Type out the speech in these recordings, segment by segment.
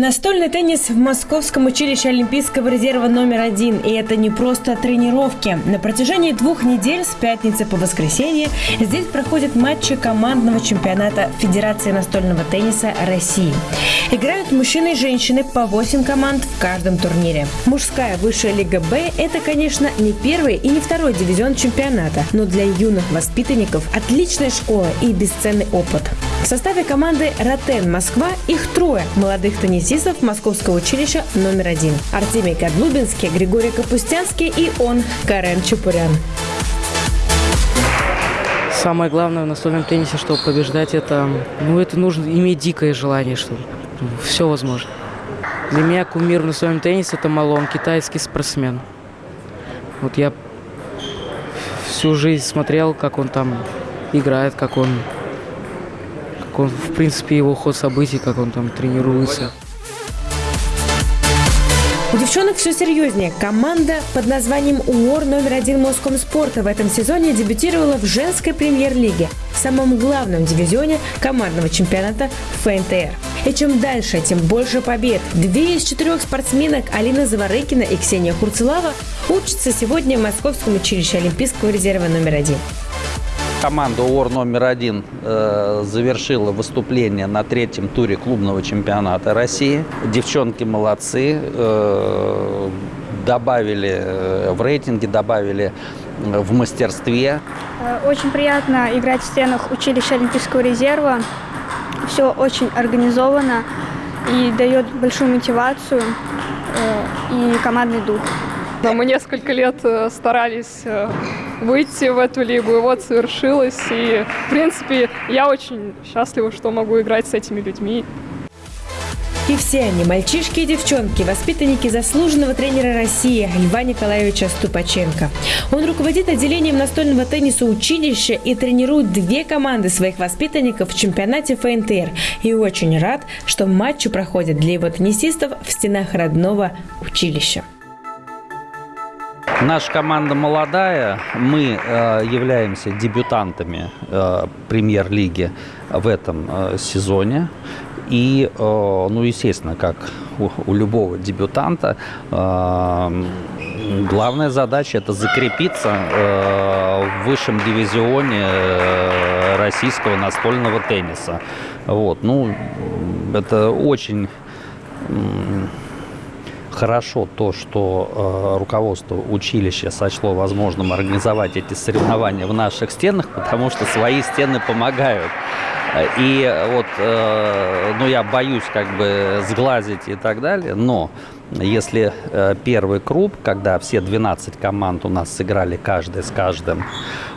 Настольный теннис в Московском училище Олимпийского резерва номер один. И это не просто тренировки. На протяжении двух недель с пятницы по воскресенье здесь проходят матчи командного чемпионата Федерации настольного тенниса России. Играют мужчины и женщины по 8 команд в каждом турнире. Мужская высшая лига Б – это, конечно, не первый и не второй дивизион чемпионата, но для юных воспитанников отличная школа и бесценный опыт. В составе команды «Ротен Москва» их трое молодых теннисистов Московского училища номер один. Артемий Кадлубинский, Григорий Капустянский и он, Карен Чупурян. Самое главное в настольном теннисе, чтобы побеждать, это, ну, это нужно иметь дикое желание, что все возможно. Для меня кумир в настольном теннисе – это Малон, китайский спортсмен. Вот я всю жизнь смотрел, как он там играет, как он он, в принципе, его ход событий, как он там тренируется. У девчонок все серьезнее. Команда под названием УОР номер один Москомспорта в этом сезоне дебютировала в женской премьер-лиге, в самом главном дивизионе командного чемпионата ФНТР. И чем дальше, тем больше побед. Две из четырех спортсменок Алина Заворыкина и Ксения Хурцелава учатся сегодня в Московском училище Олимпийского резерва номер один. Команда УОР номер один э, завершила выступление на третьем туре клубного чемпионата России. Девчонки молодцы, э, добавили э, в рейтинге, добавили в мастерстве. Очень приятно играть в стенах училища Олимпийского резерва. Все очень организовано и дает большую мотивацию и командный дух. Мы несколько лет старались выйти в эту лигу, и вот совершилось. И, в принципе, я очень счастлива, что могу играть с этими людьми. И все они, мальчишки и девчонки, воспитанники заслуженного тренера России Льва Николаевича Ступаченко. Он руководит отделением настольного тенниса училища и тренирует две команды своих воспитанников в чемпионате ФНТР. И очень рад, что матчи проходят для его теннисистов в стенах родного училища. Наша команда молодая, мы э, являемся дебютантами э, премьер-лиги в этом э, сезоне. И, э, ну, естественно, как у, у любого дебютанта, э, главная задача это закрепиться э, в высшем дивизионе российского настольного тенниса. Вот, ну, это очень хорошо то, что э, руководство училища сочло возможным организовать эти соревнования в наших стенах, потому что свои стены помогают. И вот, э, ну, я боюсь как бы сглазить и так далее, но если э, первый круг, когда все 12 команд у нас сыграли каждый с каждым,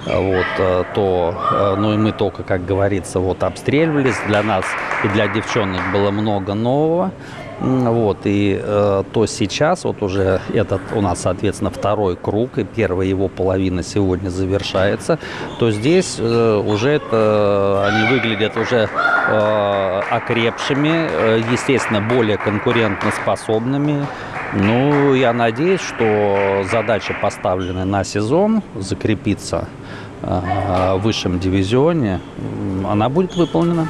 вот, э, то, э, ну, и мы только, как говорится, вот обстреливались, для нас и для девчонок было много нового, вот, и э, то сейчас, вот уже этот у нас, соответственно, второй круг, и первая его половина сегодня завершается, то здесь э, уже это, они выглядят уже э, окрепшими, э, естественно, более конкурентоспособными. Ну, я надеюсь, что задача, поставленная на сезон, закрепиться э, в высшем дивизионе, она будет выполнена.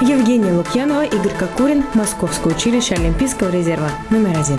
Евгения Лукьянова, Игорь Кокурин, Московское училище Олимпийского резерва номер один.